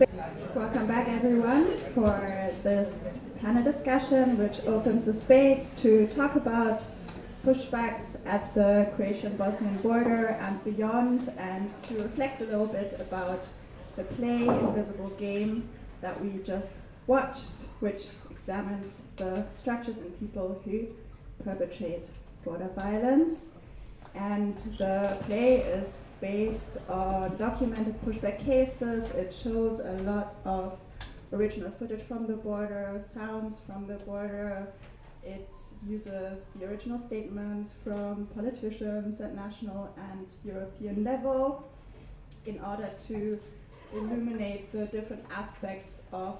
Welcome back everyone for this panel discussion which opens the space to talk about pushbacks at the Croatian-Bosnian border and beyond and to reflect a little bit about the play Invisible Game that we just watched which examines the structures and people who perpetrate border violence and the play is based on documented pushback cases. It shows a lot of original footage from the border, sounds from the border. It uses the original statements from politicians at national and European level in order to illuminate the different aspects of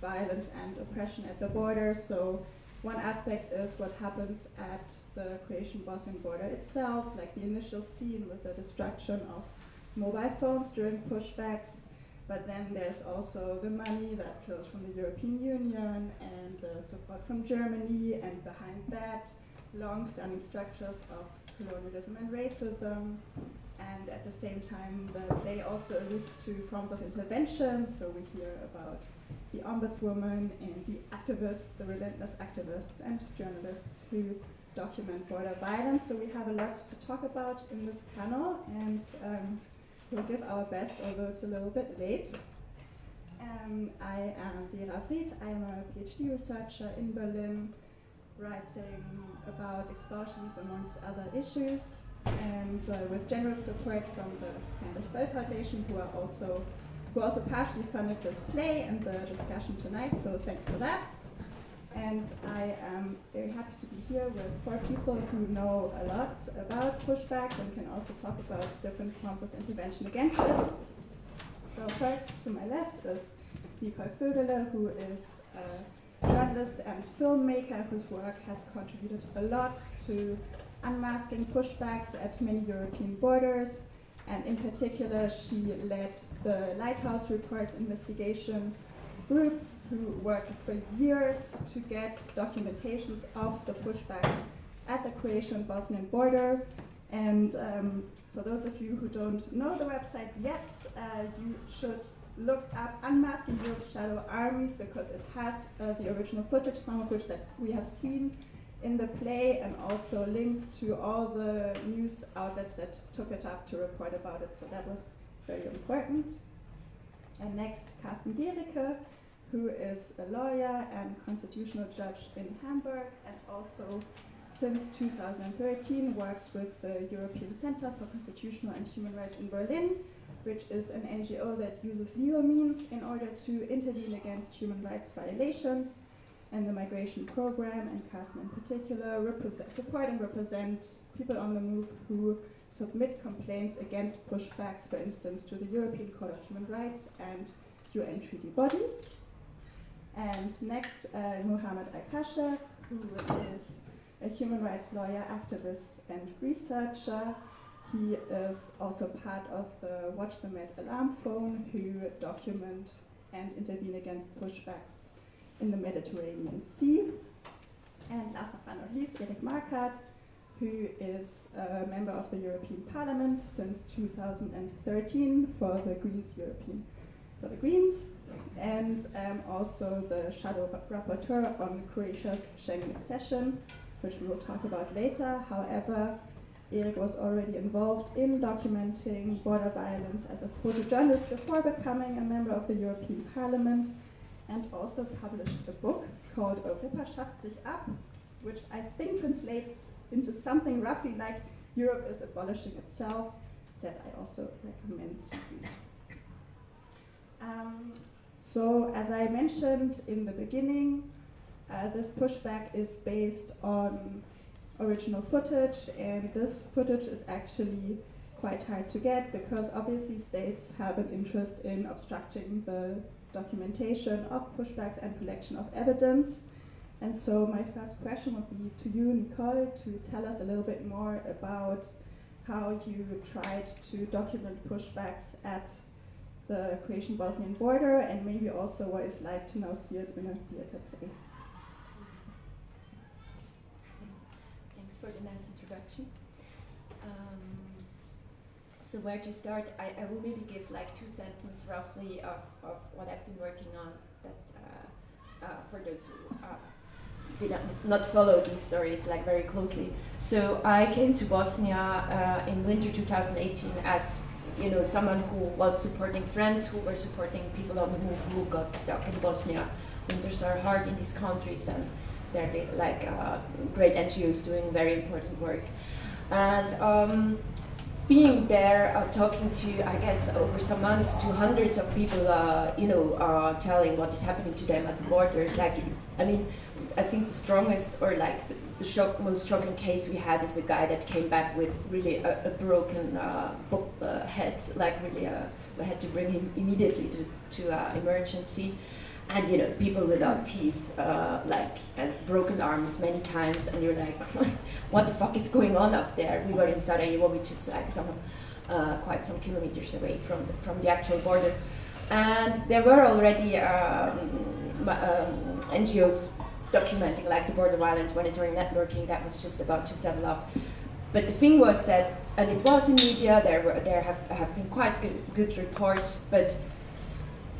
violence and oppression at the border. So one aspect is what happens at the Croatian-Bosnian border itself, like the initial scene with the destruction of mobile phones during pushbacks. But then there's also the money that flows from the European Union and the support from Germany, and behind that, long-standing structures of colonialism and racism. And at the same time, the play also alludes to forms of intervention. So we hear about the ombudswoman and the activists, the relentless activists and journalists who document border violence. So we have a lot to talk about in this panel, and um, we'll give our best, although it's a little bit late. Um, I am Vera Fried. I am a PhD researcher in Berlin, writing about expulsions amongst other issues, and uh, with generous support from the Heinrich Böll Foundation, who are also who also partially funded this play and the discussion tonight. So thanks for that. And I am very happy to be here with four people who know a lot about pushbacks and can also talk about different forms of intervention against it. So first, to my left is Nicole Vögele, who is a journalist and filmmaker whose work has contributed a lot to unmasking pushbacks at many European borders. And in particular, she led the Lighthouse Reports investigation group who worked for years to get documentations of the pushbacks at the Croatian-Bosnian border. And um, for those of you who don't know the website yet, uh, you should look up Unmasking Europe's Shadow Armies because it has uh, the original footage, some of which that we have seen in the play, and also links to all the news outlets that took it up to report about it. So that was very important. And next, Carsten Gericke, who is a lawyer and constitutional judge in Hamburg and also since 2013 works with the European Center for Constitutional and Human Rights in Berlin, which is an NGO that uses legal means in order to intervene against human rights violations and the migration program, and Carsten in particular, support and represent people on the move who submit complaints against pushbacks, for instance, to the European Court of Human Rights and UN treaty bodies. And next, uh, Muhammad Al-Pasha, who is a human rights lawyer, activist, and researcher. He is also part of the Watch the Med alarm phone, who document and intervene against pushbacks in the Mediterranean Sea. And last but not least, Erik Marquardt, who is a member of the European Parliament since 2013 for the Greens European for the Greens and um, also the shadow rapporteur on Croatia's Schengen accession, which we will talk about later. However, Erik was already involved in documenting border violence as a photojournalist before becoming a member of the European Parliament and also published a book called Europa schafft sich ab, which I think translates into something roughly like Europe is abolishing itself, that I also recommend to um, so as I mentioned in the beginning, uh, this pushback is based on original footage, and this footage is actually quite hard to get because obviously states have an interest in obstructing the documentation of pushbacks and collection of evidence. And so my first question would be to you, Nicole, to tell us a little bit more about how you tried to document pushbacks at the Croatian-Bosnian border and maybe also what it's like to now see it in a theater play. Thanks for the nice introduction. So where to start? I, I will maybe give like two sentences roughly of, of what I've been working on that uh, uh, for those who uh, did not, not follow these stories like very closely. So I came to Bosnia uh, in winter 2018 as you know someone who was supporting friends who were supporting people on the move who got stuck in Bosnia. Winters are hard in these countries and they're like uh, great NGOs doing very important work. And um, being there, uh, talking to, I guess, over some months to hundreds of people, uh, you know, uh, telling what is happening to them at the borders. Like, I mean, I think the strongest or like the, the shock, most shocking case we had is a guy that came back with really a, a broken uh, uh, head, like really, uh, we had to bring him immediately to, to emergency and you know people without teeth uh, like and broken arms many times and you're like what the fuck is going on up there? We were in Sarajevo which is like some uh, quite some kilometers away from the, from the actual border. And there were already um, um, NGOs documenting like the border violence monitoring networking that was just about to settle up. But the thing was that and it was in media there were there have, have been quite good, good reports but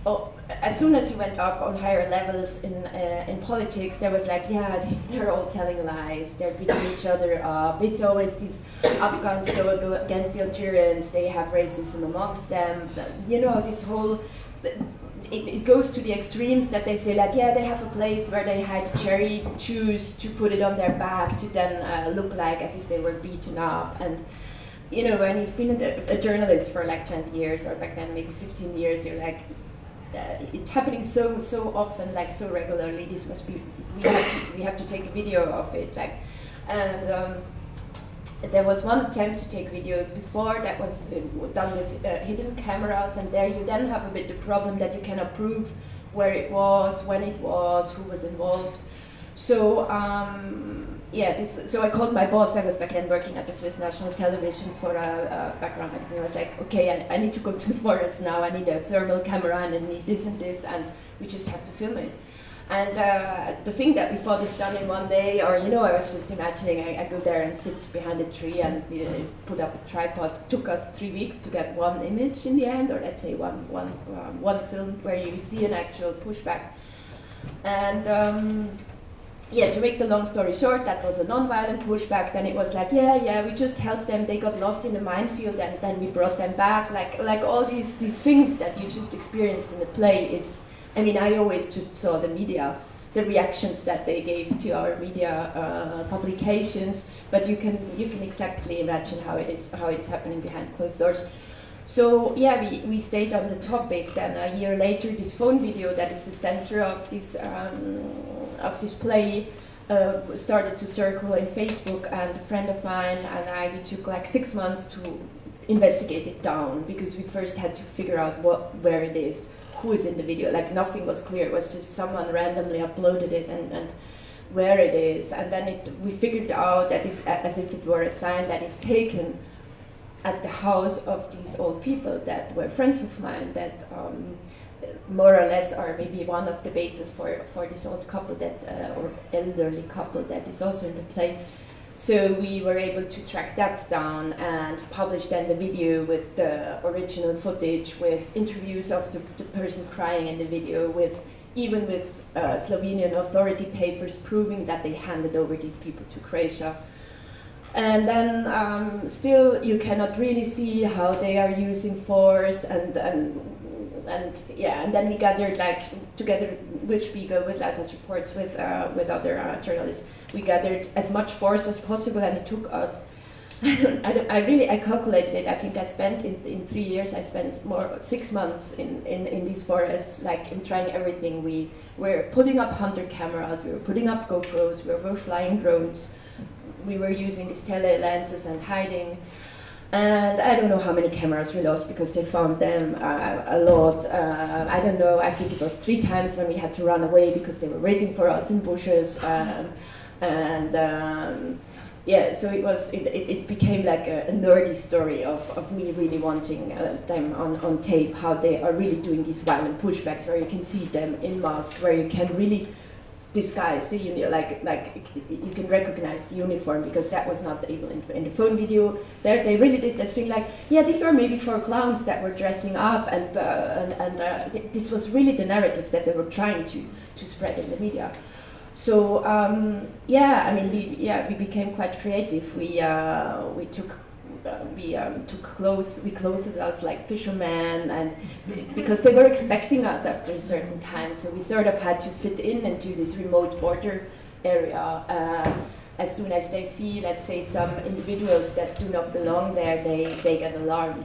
oh, as soon as you went up on higher levels in uh, in politics, there was like, yeah, they're all telling lies. They're beating each other up. It's always these Afghans go, go against the Algerians. They have racism amongst them. You know, this whole. It, it, goes to the extremes that they say like yeah they have a place where they hide cherry juice to put it on their back to then uh, look like as if they were beaten up and you know when you've been a, a journalist for like 20 years or back then maybe 15 years you're like it's happening so so often, like so regularly. This must be we have to we have to take a video of it, like, and. Um, there was one attempt to take videos before that was uh, done with uh, hidden cameras, and there you then have a bit the problem that you cannot prove where it was, when it was, who was involved. So um, yeah, this, so I called my boss. I was back then working at the Swiss National Television for a, a background magazine. I was like, okay, I, I, need to go to the forest now. I need a thermal camera and I need this and this, and we just have to film it. And uh, the thing that we thought is done in one day, or you know, I was just imagining I, I go there and sit behind a tree and you know, put up a tripod. Took us three weeks to get one image in the end, or let's say one one um, one film where you see an actual pushback. And um, yeah, to make the long story short, that was a non-violent pushback. Then it was like, yeah, yeah, we just helped them. They got lost in the minefield, and then we brought them back. Like, like all these these things that you just experienced in the play is. I mean, I always just saw the media, the reactions that they gave to our media uh, publications, but you can you can exactly imagine how it is how it is happening behind closed doors. So yeah, we, we stayed on the topic. Then a year later, this phone video that is the center of this um, of this play uh, started to circle in Facebook, and a friend of mine and I we took like six months to investigate it down because we first had to figure out what where it is, who is in the video. Like nothing was clear. It was just someone randomly uploaded it and. and where it is, and then it, we figured out that it's as if it were a sign that is taken at the house of these old people that were friends of mine that um, more or less are maybe one of the bases for, for this old couple that uh, or elderly couple that is also in the play. So we were able to track that down and publish then the video with the original footage, with interviews of the, the person crying in the video, with even with uh, Slovenian authority papers proving that they handed over these people to Croatia and then um, still you cannot really see how they are using force and and and yeah and then we gathered like together with Spiegel with Lighthouse reports with uh, with other uh, journalists. We gathered as much force as possible and it took us I, I, don't, I really I calculated it. I think I spent in, in three years I spent more six months in, in, in these forests like in trying everything. We were putting up hunter cameras we were putting up GoPros we were flying drones we were using these tele lenses and hiding. And I don't know how many cameras we lost because they found them uh, a lot. Uh, I don't know, I think it was three times when we had to run away because they were waiting for us in bushes. Um, and um, yeah, so it was, it, it, became like a, a, nerdy story of, of me really wanting uh, them on, on tape, how they are really doing these violent pushbacks where you can see them in masks, where you can really disguised, you know, like like you can recognize the uniform because that was not able in, in the phone video. There, they really did this thing like, yeah, these were maybe four clowns that were dressing up, and uh, and, and uh, th this was really the narrative that they were trying to to spread in the media. So um, yeah, I mean, we, yeah, we became quite creative. We uh, we took uh, we um, took clothes, we clothed us like fishermen, and because they were expecting us after a certain time, so we sort of had to fit in into this remote border area. Uh, as soon as they see, let's say, some individuals that do not belong there, they, they get alarmed.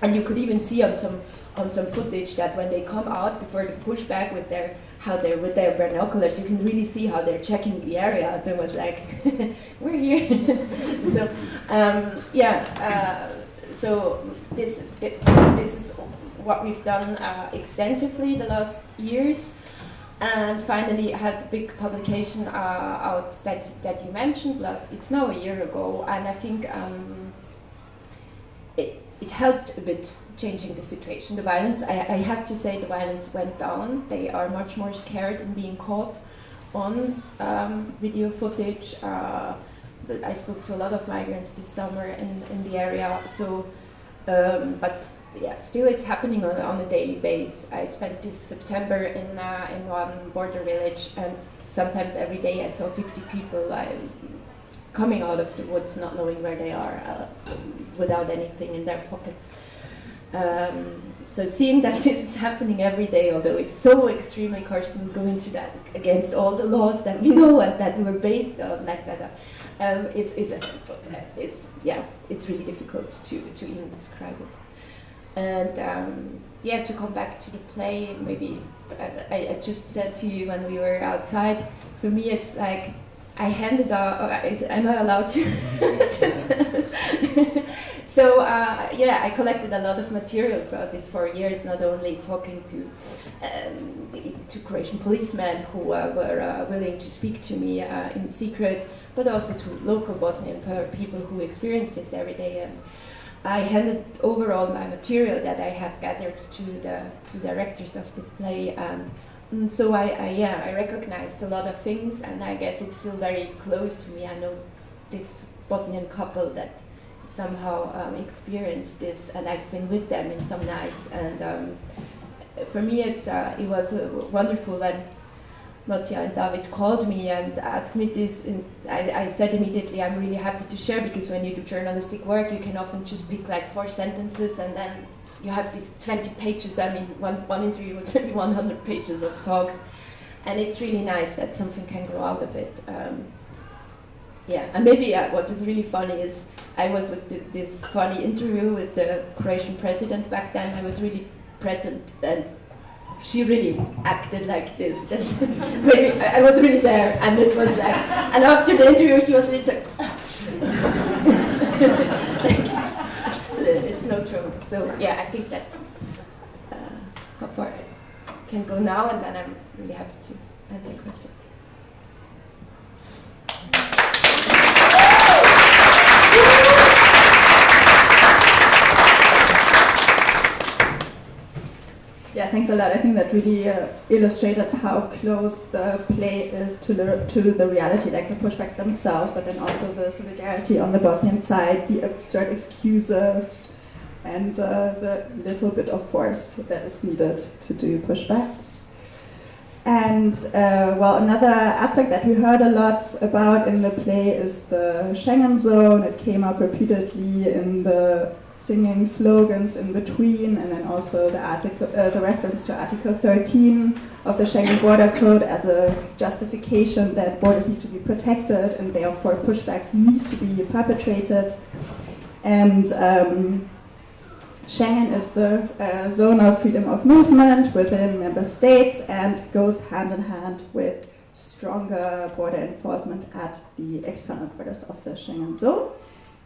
And you could even see on some on some footage that when they come out before the pushback with their how they're with their binoculars, you can really see how they're checking the area. So it was like, we're here. so um, yeah, uh, so this it, this is what we've done uh, extensively the last years. And finally, I had the big publication uh, out that, that you mentioned last, it's now a year ago, and I think um, it, it helped a bit changing the situation. The violence, I, I, have to say, the violence went down. They are much more scared in being caught on um, video footage. Uh, I spoke to a lot of migrants this summer in, in the area. So, um, but yeah, still it's happening on, on a daily basis. I spent this September in uh, in one border village, and sometimes every day I saw 50 people coming out of the woods, not knowing where they are, uh, without anything in their pockets. Um, so seeing that this is happening every day, although it's so extremely harsh and go into that against all the laws that we know and that were based on like that, um, is, is, is, yeah, it's really difficult to, to even describe it. And um, yeah, to come back to the play, maybe I, I just said to you when we were outside, for me it's like I handed out, am I allowed to? so uh, yeah, I collected a lot of material throughout these four years, not only talking to um, to Croatian policemen who uh, were uh, willing to speak to me uh, in secret, but also to local Bosnian people who experience this every day. And I handed over all my material that I had gathered to the to directors of this play and and so I, I, yeah, I recognized a lot of things, and I guess it's still very close to me. I know this Bosnian couple that somehow um, experienced this, and I've been with them in some nights. And um, for me, it's uh, it was uh, wonderful when Matja and David called me and asked me this. And I, I said immediately, I'm really happy to share because when you do journalistic work, you can often just pick like four sentences and then you have these 20 pages, I mean, one, one interview was maybe 100 pages of talks, and it's really nice that something can grow out of it. Um, yeah, and maybe uh, what was really funny is I was with this funny interview with the Croatian president back then. I was really present, and she really acted like this. maybe I was really there, and it was like, and after the interview, she was like, like So yeah, I think that's uh, how far I can go now, and then I'm really happy to answer questions. Yeah, thanks a lot. I think that really uh, illustrated how close the play is to the to the reality, like the pushbacks themselves, but then also the solidarity on the Bosnian side, the absurd excuses, and uh, the little bit of force that is needed to do pushbacks. And uh, well, another aspect that we heard a lot about in the play is the Schengen zone. It came up repeatedly in the singing slogans in between, and then also the article, uh, the reference to Article 13 of the Schengen Border Code as a justification that borders need to be protected, and therefore pushbacks need to be perpetrated. And um, Schengen is the uh, zone of freedom of movement within member states and goes hand in hand with stronger border enforcement at the external borders of the Schengen zone.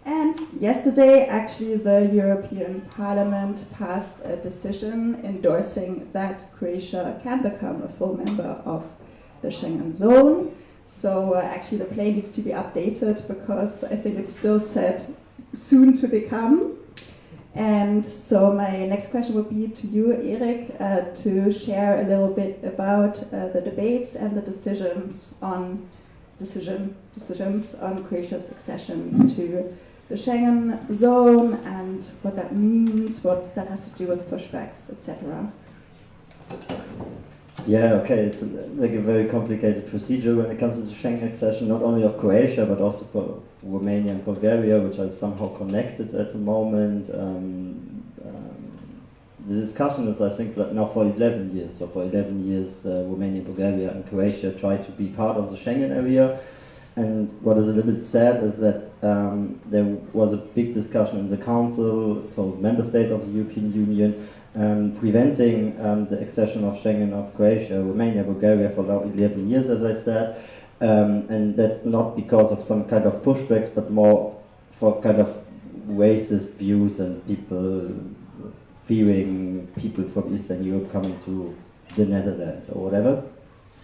And yesterday, actually, the European Parliament passed a decision endorsing that Croatia can become a full member of the Schengen zone. So uh, actually, the play needs to be updated because I think it's still said soon to become. And so my next question would be to you, Erik, uh, to share a little bit about uh, the debates and the decisions on decision decisions on Croatia's accession to the Schengen zone and what that means, what that has to do with pushbacks, etc. Yeah, okay, it's a, like a very complicated procedure when it comes to the Schengen accession, not only of Croatia, but also for Romania and Bulgaria, which are somehow connected at the moment. Um, um, the discussion is, I think, now for 11 years. So for 11 years, uh, Romania, Bulgaria, and Croatia tried to be part of the Schengen area. And what is a little bit sad is that um, there was a big discussion in the Council, so the member states of the European Union, um, preventing um, the accession of Schengen of Croatia, Romania, Bulgaria for now 11 years, as I said. Um, and that's not because of some kind of pushbacks, but more for kind of racist views and people fearing people from Eastern Europe coming to the Netherlands or whatever.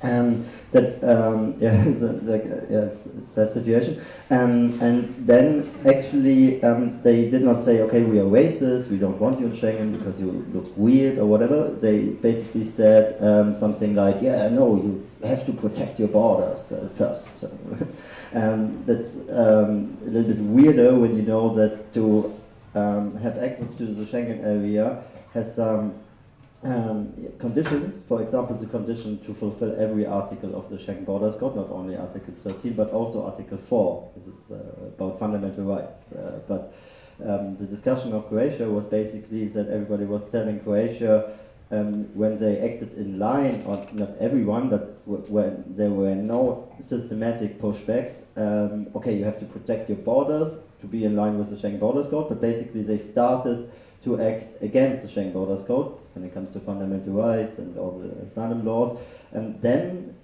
Um, that um, yeah, so like uh, it's, that situation. Um, and then actually um, they did not say, okay, we are racist, we don't want you in Schengen because you look weird or whatever. They basically said um, something like, yeah, no, you have to protect your borders uh, first. and that's um, a little bit weirder when you know that to have access to the Schengen area has some um, conditions, for example, the condition to fulfill every article of the Schengen Borders Code, not only Article 13, but also Article 4, this is uh, about fundamental rights. Uh, but um, the discussion of Croatia was basically that everybody was telling Croatia um, when they acted in line, or not everyone, but when there were no systematic pushbacks, um, okay, you have to protect your borders to be in line with the Schengen Borders Code, but basically they started to act against the Schengen Borders Code when it comes to fundamental rights and all the asylum laws. And then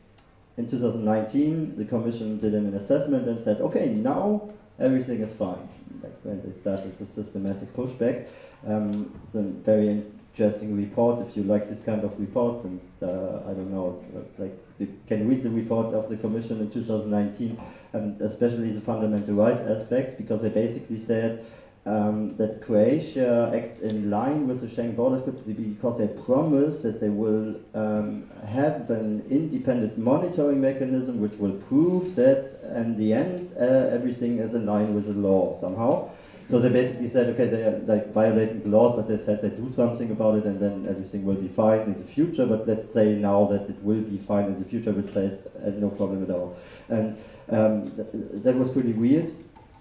in 2019, the Commission did an assessment and said, okay, now everything is fine. Like when they started the systematic pushbacks. Um, it's a very interesting report if you like this kind of reports and uh, I don't know like you can read the report of the Commission in 2019 and especially the fundamental rights aspects because they basically said um, that Croatia acts in line with the Schengen Borders Code because they promised that they will um, have an independent monitoring mechanism which will prove that in the end uh, everything is in line with the law somehow. So they basically said, okay, they are like violating the laws, but they said they do something about it and then everything will be fine in the future. But let's say now that it will be fine in the future, which says uh, no problem at all. And um, th that was pretty weird.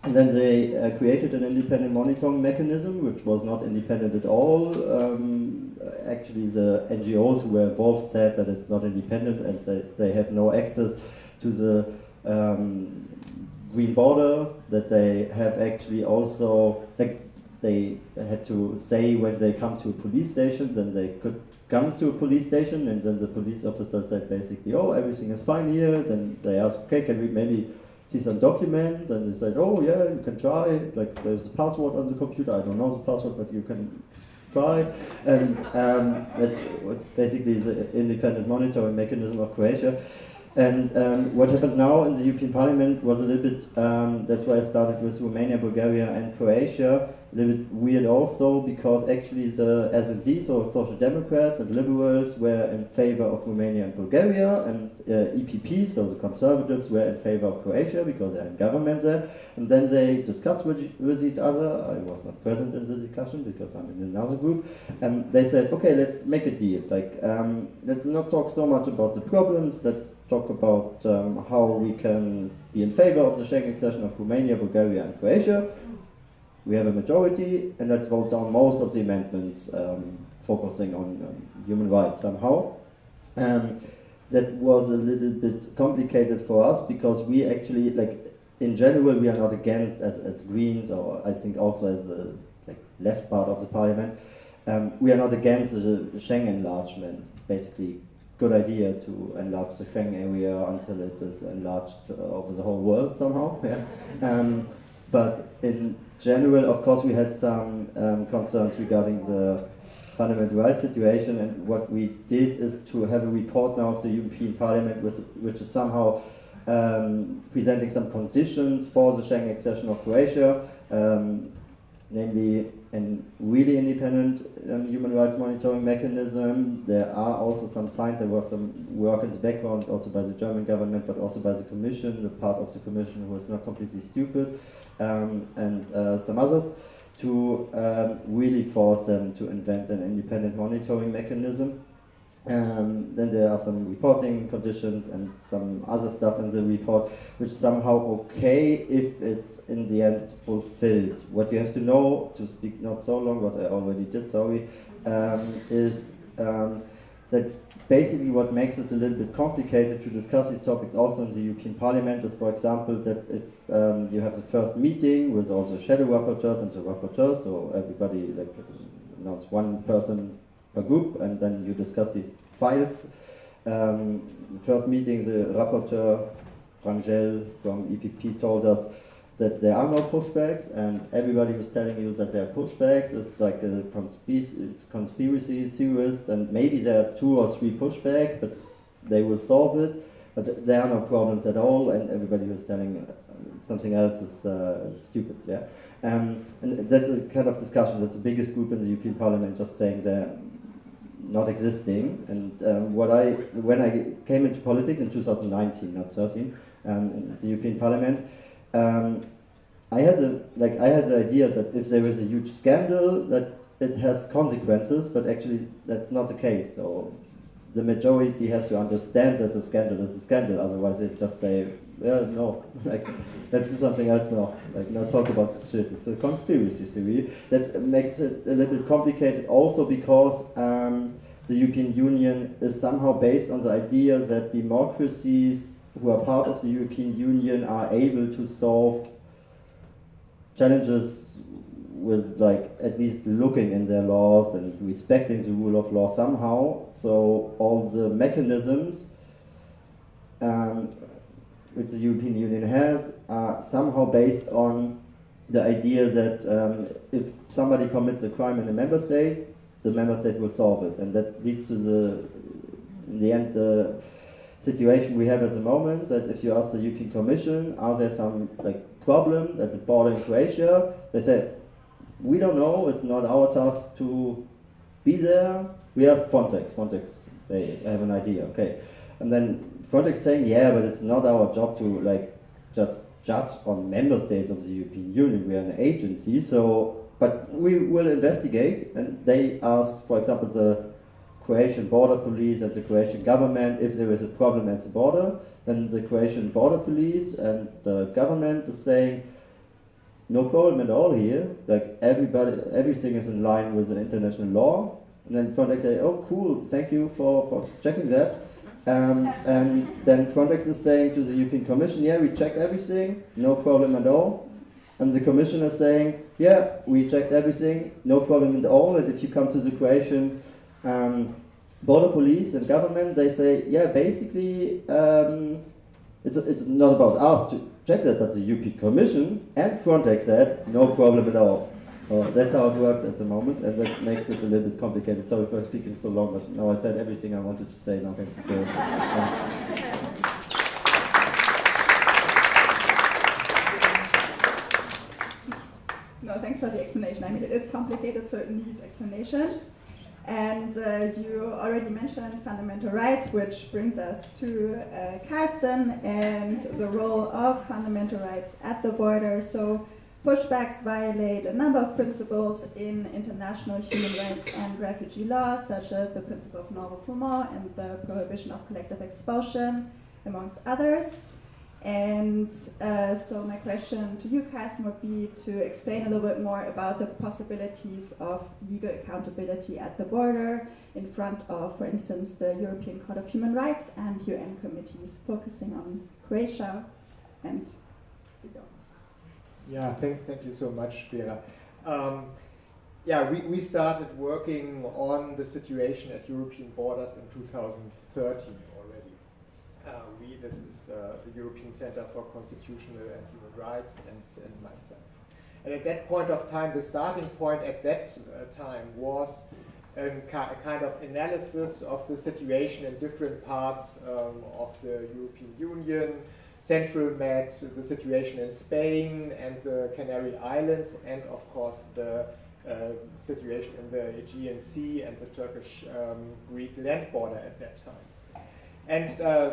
And then they uh, created an independent monitoring mechanism, which was not independent at all. Um, actually, the NGOs who were involved said that it's not independent and that they have no access to the um, green border, that they have actually also, like, they had to say when they come to a police station, then they could come to a police station, and then the police officer said basically, oh, everything is fine here. Then they asked, okay, can we maybe see some documents and they said, oh yeah, you can try, like there's a password on the computer, I don't know the password, but you can try. And um, that was basically the independent monitoring mechanism of Croatia. And um, what happened now in the European Parliament was a little bit, um, that's why I started with Romania, Bulgaria and Croatia, a little bit weird also because actually the SD, so Social Democrats and Liberals were in favor of Romania and Bulgaria and uh, EPP, so the Conservatives were in favor of Croatia because they're in government there. And then they discussed with, with each other. I was not present in the discussion because I'm in another group. And they said, okay, let's make a deal. Like, um, let's not talk so much about the problems. Let's talk about um, how we can be in favor of the Schengen accession of Romania, Bulgaria and Croatia we have a majority, and let's vote down most of the amendments um, focusing on um, human rights somehow. Um, that was a little bit complicated for us because we actually, like, in general, we are not against, as, as Greens, or I think also as a like, left part of the parliament, um, we are not against the Schengen enlargement. Basically, good idea to enlarge the Schengen area until it is enlarged uh, over the whole world somehow. Yeah. Um, but in general, of course, we had some um, concerns regarding the fundamental rights situation, and what we did is to have a report now of the European Parliament, with, which is somehow um, presenting some conditions for the Schengen accession of Croatia, um, namely a really independent um, human rights monitoring mechanism. There are also some signs, there was some work in the background also by the German government, but also by the Commission, the part of the Commission who is not completely stupid, um, and uh, some others, to um, really force them to invent an independent monitoring mechanism. Um, then there are some reporting conditions and some other stuff in the report which is somehow okay if it's in the end fulfilled. What you have to know, to speak not so long, what I already did, sorry, um, is um, that basically what makes it a little bit complicated to discuss these topics also in the European Parliament is, for example, that if um, you have the first meeting with all the shadow rapporteurs and the rapporteurs, so everybody like announce one person per group, and then you discuss these files. Um, first meeting, the rapporteur Rangel from EPP told us that there are no pushbacks, and everybody who's telling you that there are pushbacks is like a conspiracy, theorist, and maybe there are two or three pushbacks, but they will solve it. But there are no problems at all, and everybody who's telling something else is uh, stupid. Yeah, um, and that's a kind of discussion. That's the biggest group in the European Parliament just saying there not existing. And um, what I, when I came into politics in 2019, not 13, um, in the European Parliament, um, I had the like I had the idea that if there is a huge scandal, that it has consequences, but actually that's not the case. So the majority has to understand that the scandal is a scandal. Otherwise, they just say, "Yeah, no, like let's do something else now. Like, no, talk about this shit. It's a conspiracy theory." That makes it a little bit complicated, also because um, the European Union is somehow based on the idea that democracies who are part of the European Union are able to solve challenges with like at least looking in their laws and respecting the rule of law somehow. So all the mechanisms um, which the European Union has are somehow based on the idea that um, if somebody commits a crime in a member state, the member state will solve it, and that leads to the in the end the situation we have at the moment that if you ask the European Commission, are there some like problems at the border in Croatia? They say, we don't know. It's not our task to be there. We ask Frontex. Frontex, they have an idea. Okay, and then Frontex saying, yeah, but it's not our job to like just judge on member states of the European Union. We are an agency, so but we will investigate. And they asked, for example, the Croatian border police and the Croatian government if there is a problem at the border. Then the Croatian border police and the government is saying, no problem at all here. Like everybody, everything is in line with the international law. And then Frontex say, oh cool, thank you for, for checking that. Um, and then Frontex is saying to the European Commission, yeah, we checked everything, no problem at all. And the Commission is saying, yeah, we checked everything, no problem at all. And if you come to the Croatian um, border police and government, they say, yeah, basically, um, it's, it's not about us to check that, but the European Commission and Frontex said, no problem at all. So that's how it works at the moment, and that makes it a little bit complicated. Sorry for speaking so long, but now I said everything I wanted to say. Now can go. No, thanks for the explanation. I mean, it is complicated, so it needs explanation. And uh, you already mentioned fundamental rights, which brings us to uh, and the role of fundamental rights at the border. So pushbacks violate a number of principles in international human rights and refugee law, such as the principle of non-refoulement and the prohibition of collective expulsion, amongst others. And uh, so my question to you, Carsten, would be to explain a little bit more about the possibilities of legal accountability at the border in front of, for instance, the European Court of Human Rights and UN committees focusing on Croatia and Yeah, thank, thank you so much, Vera. Um, yeah, we, we started working on the situation at European borders in 2013 uh, we, this is uh, the European Center for Constitutional and Human Rights, and, and myself. And at that point of time, the starting point at that uh, time was a, a, kind of analysis of the situation in different parts um, of the European Union, Central Med, the situation in Spain and the Canary Islands, and of course the uh, situation in the Aegean Sea and the Turkish-Greek um, land border at that time. And uh,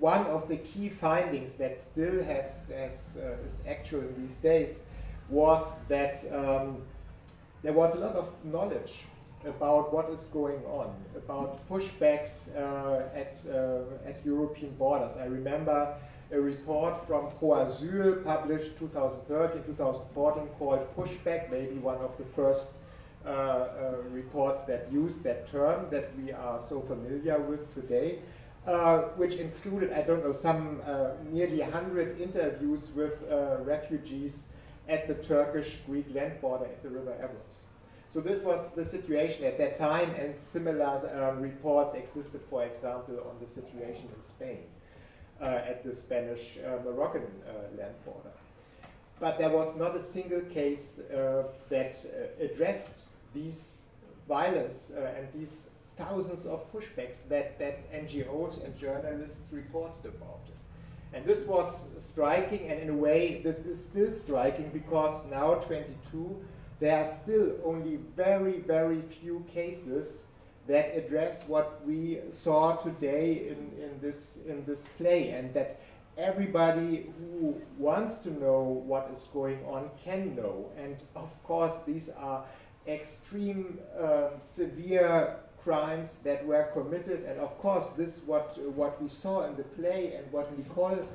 one of the key findings that still has, has uh, is actual in these days was that um, there was a lot of knowledge about what is going on, about pushbacks uh, at, uh, at European borders. I remember a report from ProAsyl published 2013, 2014 called Pushback, maybe one of the first uh, uh, reports that used that term that we are so familiar with today, uh, which included, I don't know, some uh, nearly 100 interviews with uh, refugees at the Turkish-Greek land border at the River Evros. So this was the situation at that time, and similar um, reports existed, for example, on the situation in Spain. Uh, at the Spanish-Moroccan uh, uh, land border. But there was not a single case that addressed these violence and these thousands of pushbacks that, that NGOs and journalists reported about. And this was striking, and in a way, this is still striking because now, 22, there are still only very, very few cases that address what we saw today in, in, this, in this play and that everybody who wants to know what is going on can know. And of course, these are extreme, um, severe crimes that were committed. And of course, this what what we saw in the play and what Nicole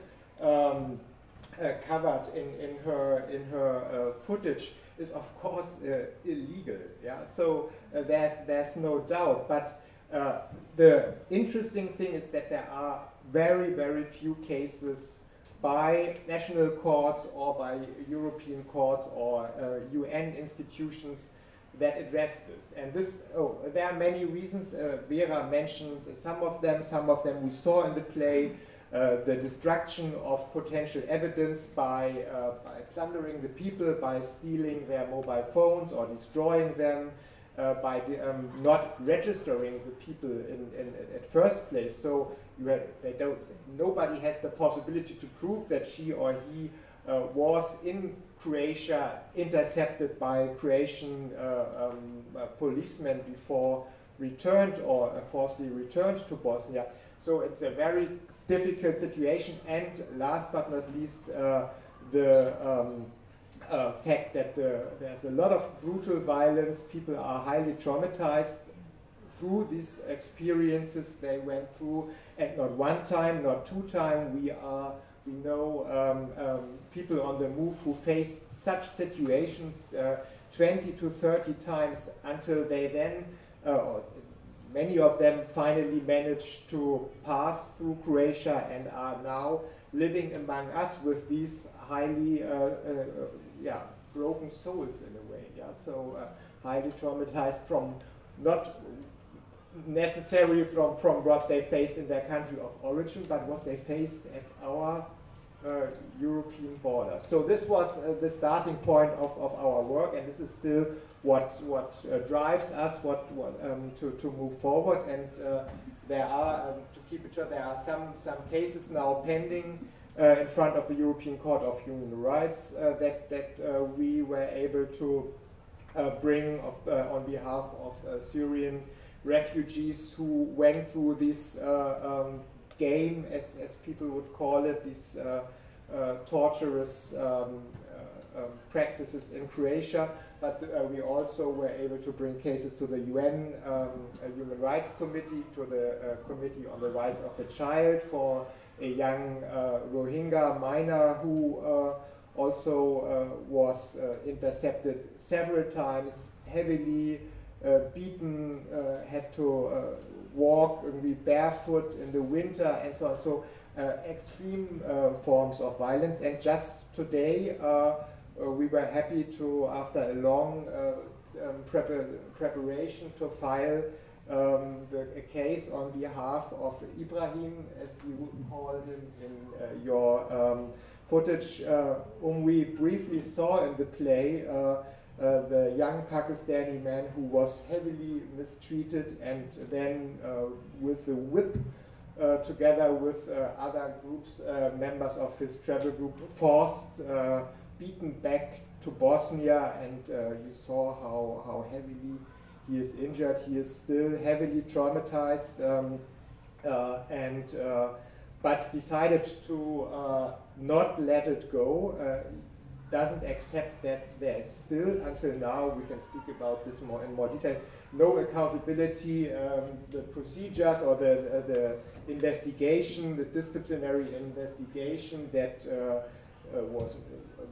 um, uh, covered in, in her in her uh, footage is of course uh, illegal. Yeah, so uh, there's there's no doubt. But uh, the interesting thing is that there are very very few cases by national courts or by European courts or UN institutions that address this. And this, oh, there are many reasons. Uh, Vera mentioned some of them. Some of them we saw in the play. Uh, the destruction of potential evidence by, uh, by plundering the people, by stealing their mobile phones or destroying them, uh, by um, not registering the people in, in, at first place. So have, they don't, nobody has the possibility to prove that she or he uh, was in Croatia intercepted by Croatian uh, um, policemen before returned or forcibly returned to Bosnia. So it's a very difficult situation. And last but not least, uh, the um, uh, fact that the, there's a lot of brutal violence. People are highly traumatized through these experiences they went through. And not one time, not two time, we are we know um, um, people on the move who faced such situations uh, 20 to 30 times until they then, uh, many of them finally managed to pass through Croatia and are now living among us with these highly, uh, uh, yeah, broken souls in a way. Yeah, so uh, highly traumatized from not necessarily from, from what they faced in their country of origin, but what they faced at our uh, European border. So this was uh, the starting point of, of our work, and this is still what what uh, drives us what, what um, to, to move forward. And uh, there are um, to keep it short, there are some some cases now pending uh, in front of the European Court of Human Rights uh, that that we were able to bring of, on behalf of Syrian refugees who went through this um, game, as, as people would call it, these uh, uh, torturous um, uh, um, practices in Croatia. But we also were able to bring cases to the UN um, Human Rights Committee, to the Committee on the Rights of the Child for a young Rohingya minor who also uh, was uh, intercepted several times, heavily uh, beaten, had to walk be barefoot in the winter and so on. So uh, extreme uh, forms of violence. And just today, uh, we were happy to, after a long um, prepar preparation, to file um, the, a case on behalf of Ibrahim, as you call him in your um, footage, whom we briefly saw in the play. Uh, the young Pakistani man who was heavily mistreated and then uh, with the whip uh, together with other groups, members of his travel group, forced, beaten back to Bosnia, and uh, you saw how, how heavily he is injured. He is still heavily traumatized, um, uh, and uh, but decided to uh, not let it go. Uh, doesn't accept that there is still, until now, we can speak about this more in more detail, no accountability, um, the procedures or the, the investigation, the disciplinary investigation that uh, uh, was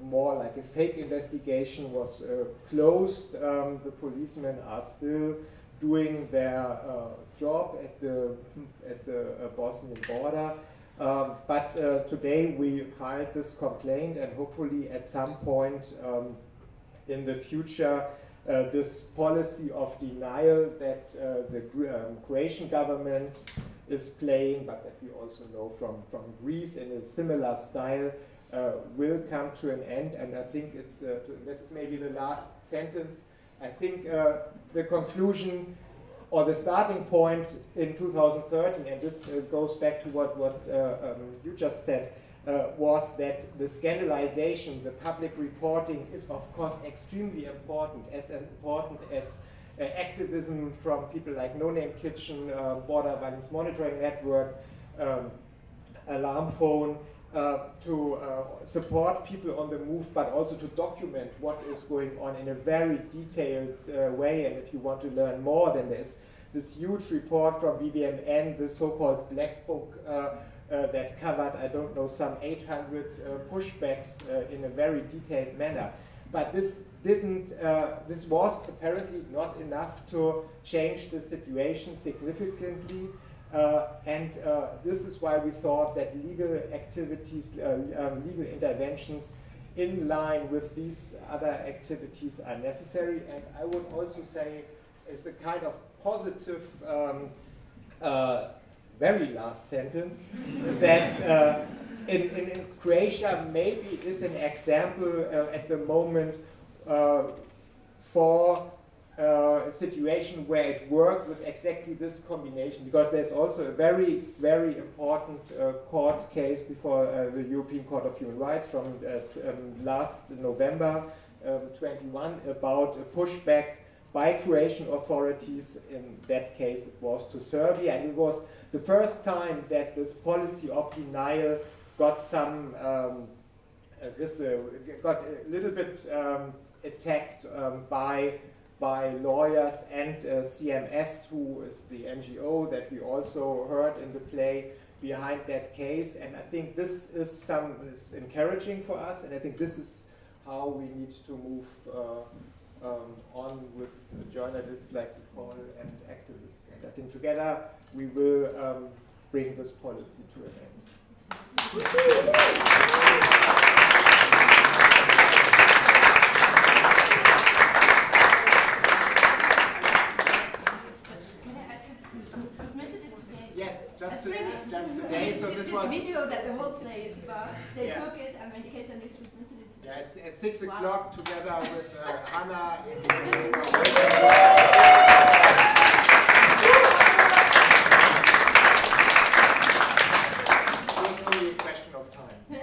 more like a fake investigation was uh, closed. Um, the policemen are still doing their uh, job at the, at the uh, Bosnian border. Um, but uh, today we filed this complaint and hopefully at some point um, in the future uh, this policy of denial that uh, the um, Croatian government is playing, but that we also know from, from Greece in a similar style, uh, will come to an end. And I think it's, uh, this is maybe the last sentence. I think uh, the conclusion or the starting point in 2013, and this uh, goes back to what, what uh, um, you just said, uh, was that the scandalization, the public reporting is of course extremely important, as important as uh, activism from people like No Name Kitchen, uh, Border Violence Monitoring Network, um, Alarm Phone, uh, to uh, support people on the move, but also to document what is going on in a very detailed uh, way. And if you want to learn more, then there's this huge report from BVMN, the so-called Black Book, uh, uh, that covered, I don't know, some 800 pushbacks in a very detailed manner. But this didn't, this was apparently not enough to change the situation significantly. Uh, and uh, this is why we thought that legal activities, uh, um, legal interventions in line with these other activities are necessary. And I would also say it's a kind of positive, um, uh, very last sentence, that uh, in, in, in, Croatia maybe is an example uh, at the moment for a situation where it worked with exactly this combination because there's also a very, very important uh, court case before uh, the European Court of Human Rights from uh, um, last November um, 21 about a pushback by Croatian authorities, in that case. It was to Serbia, and it was the first time that this policy of denial got some, um, uh, got a little bit um, attacked um, by by lawyers and uh, CMS, who is the NGO that we also heard in the play behind that case. And I think this is some is encouraging for us, and I think this is how we need to move uh, um, on with journalists like Nicole and activists. And I think together we will um, bring this policy to an end. just, to, just today. So this, this was video that the whole play is about. They yeah. took it and made case and they submitted it. Yeah, it's at six wow. o'clock together with uh, Hannah.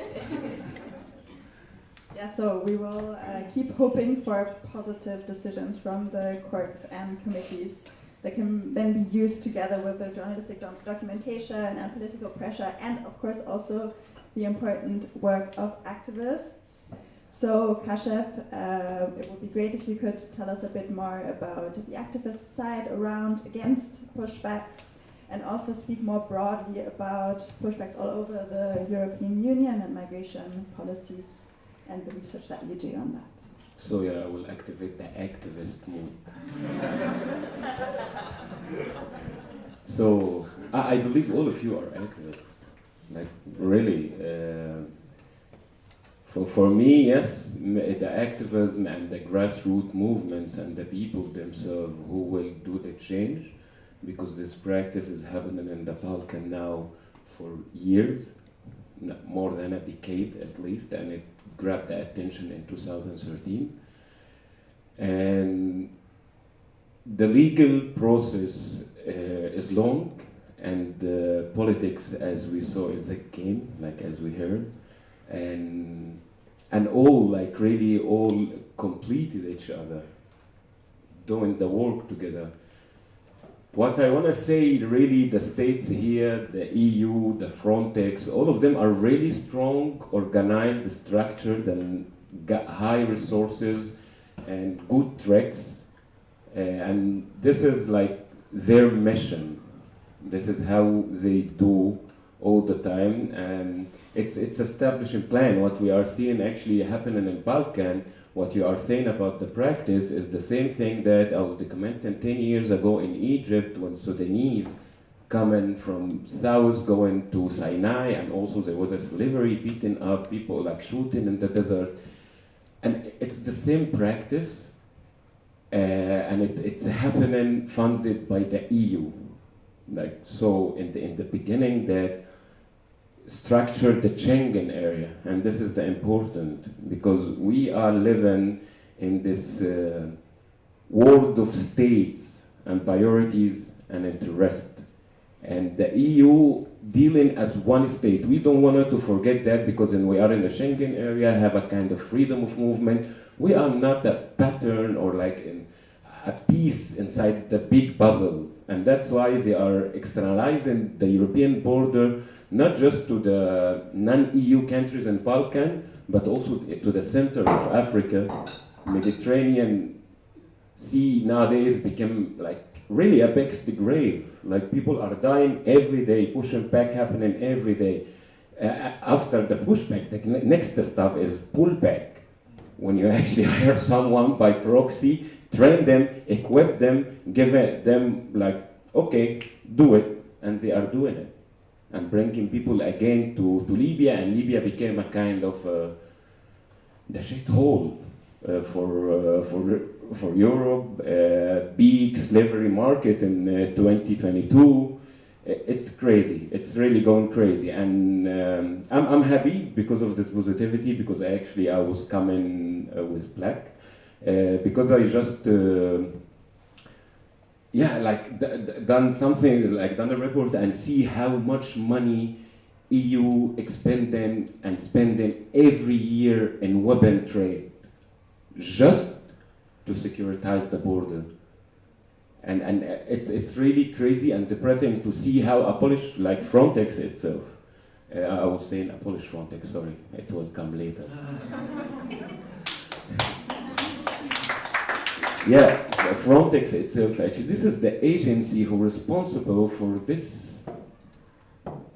Yeah, so we will uh, keep hoping for positive decisions from the courts and committees that can then be used together with the journalistic doc documentation and political pressure, and of course also the important work of activists. So, Kashef, uh, it would be great if you could tell us a bit more about the activist side around against pushbacks and also speak more broadly about pushbacks all over the European Union and migration policies and the research that you do on that. So yeah, I will activate the activist mode. so I, I, believe all of you are activists. Like really, uh, for for me, yes, the activism and the grassroots movements and the people themselves who will do the change, because this practice is happening in the Balkan now for years, more than a decade at least, and it grabbed the attention in 2013. And the legal process is long, and politics, as we saw, is a game, like as we heard. And and all like really all completed each other, doing the work together. What I want to say, really, the states here, the EU, the Frontex, all of them are really strong, organized, structured, and got high resources and good tracks. Uh, and this is like their mission. This is how they do all the time. And it's, it's establishing plan. What we are seeing actually happening in Balkan what you are saying about the practice is the same thing that I was documenting 10 years ago in Egypt when Sudanese coming from south going to Sinai and also there was a slavery beating up people like shooting in the desert and it's the same practice uh, and it, it's happening funded by the EU like so in the in the beginning that structured the Schengen area, and this is the important because we are living in this uh, world of states and priorities and interest, and the EU dealing as one state. We don't want to forget that because when we are in the Schengen area, have a kind of freedom of movement. We are not a pattern or like in a piece inside the big bubble, and that's why they are externalizing the European border not just to the non-EU countries in Balkan, but also to the center of Africa. Mediterranean Sea nowadays became like really apex the grave. Like people are dying every day, pushing back happening every day. Uh, after the pushback, the next step is pullback. When you actually hire someone by proxy, train them, equip them, give them like, okay, do it, and they are doing it and bringing people again to, to Libya, and Libya became a kind of uh, the shithole uh, for, uh, for, for Europe, uh, big slavery market in uh, 2022. It's crazy. It's really going crazy, and um, I'm, I'm happy because of this positivity. Because actually, I was coming uh, with black, because I just yeah, like done something like done a report and see how much money EU expending and spending every year in weapon trade just to securitize the border. And, and it's, it's really crazy and depressing to see how a Polish, like Frontex itself, uh, I was saying a Polish Frontex, sorry, it will come later. Yeah, Frontex itself, actually, this is the agency who responsible for this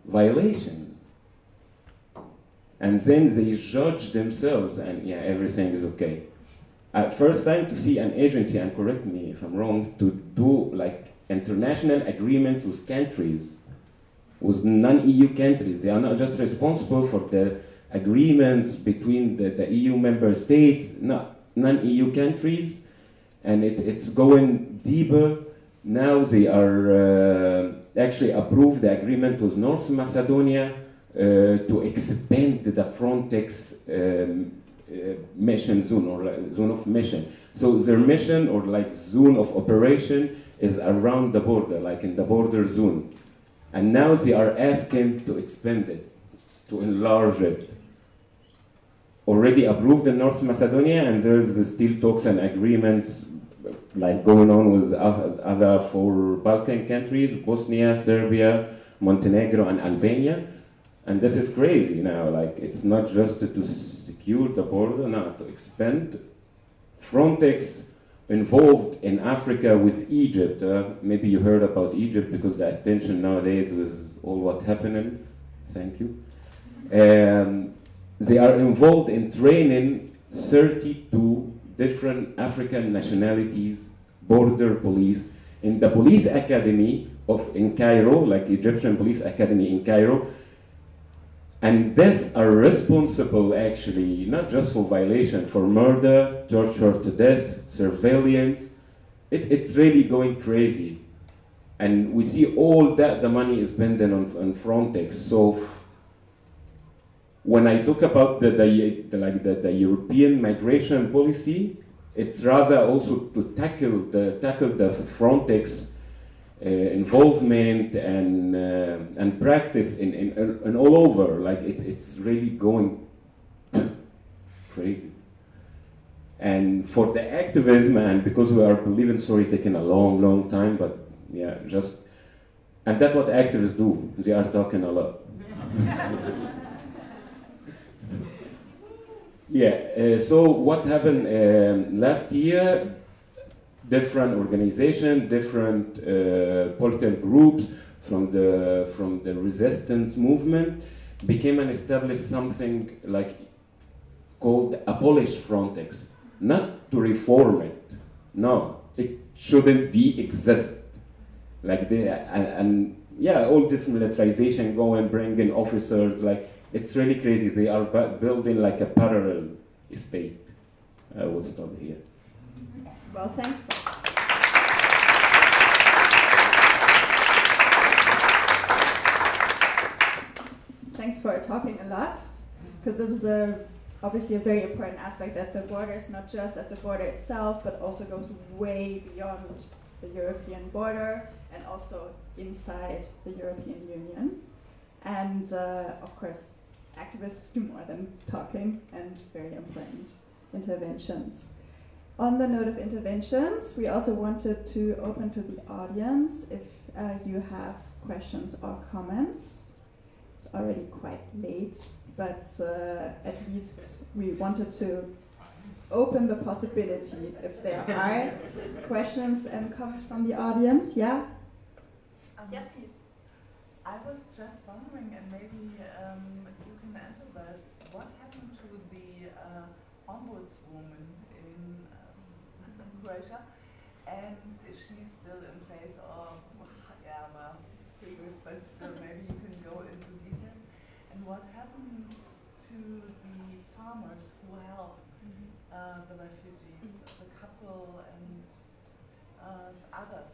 violations. And then they judge themselves, and yeah, everything is okay. At first time to see an agency, and correct me if I'm wrong, to do like international agreements with countries, with non-EU countries. They are not just responsible for the agreements between the, the EU member states, not non-EU countries, and it, it's going deeper. Now they are uh, actually approved the agreement with North Macedonia uh, to expand the Frontex um, uh, Uh, mission zone or zone of mission. So their mission or like zone of operation is around the border, like in the border zone. And now they are asking to expand it, to enlarge it. Already approved in North Macedonia, and there's still talks and agreements like going on with other four Balkan countries, Bosnia, Serbia, Montenegro, and Albania. And this is crazy now, like it's not just to secure the border, now to expand. Frontex involved in Africa with Egypt. Uh, maybe you heard about Egypt because the attention nowadays with all what happening. Thank you. Um, they are involved in training 32 different African nationalities, border police, in the police academy of in Cairo, like Egyptian police academy in Cairo, and these are responsible actually not just for violation, for murder, torture to death, surveillance. It, it's really going crazy. And we see all that the money is spent on, on Frontex. So when I talk about the, the, the like the, the, European migration policy, it's rather also to tackle the tackle the Frontex involvement and uh, and practice in, in, in all over. Like it, it's really going crazy. And for the activism, and because we are believing, sorry, taking a long, long time, but yeah, just, and that's what activists do. They are talking a lot. yeah, uh, so what happened um, last year? Different organizations, different uh, political groups from the from the resistance movement became and established something like called abolish Frontex, not to reform it. No, it shouldn't be exist. Like the and, and yeah, all this militarization go and bring in officers. Like it's really crazy. They are building like a parallel state. I will stop here. Well, thanks. Thanks for talking a lot, because this is a obviously a very important aspect that the border is not just at the border itself, but also goes way beyond the European border and also inside the European Union. And uh, of course, activists do more than talking and very important interventions. On the note of interventions, we also wanted to open to the audience if uh, you have questions or comments. It's already quite late, but uh, at least we wanted to open the possibility if there are questions and comments from the audience. Yeah? Um, yes, please. I was just wondering, and maybe um, you can answer that, what happened to the uh, ombudswoman in, Croatia? And she's still in place or, yeah, well, previous, but still maybe you can go into details. And what happens to the farmers who help mm-hmm. uh, the refugees, the couple and uh, others?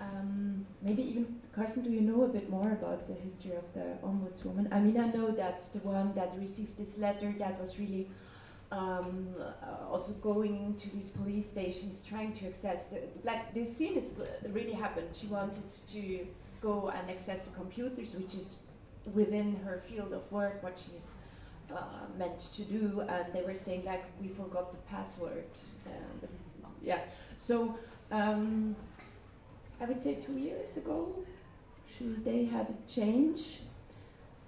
Um, maybe even, Carson, do you know a bit more about the history of the ombudswoman? I mean, I know that the one that received this letter that was really um, uh, also going to these police stations trying to access the, like this scene is uh, really happened. She wanted to go and access the computers, which is within her field of work, what she's uh, meant to do, and they were saying like we forgot the password. And, yeah, so um, I would say two years ago, should they have a change?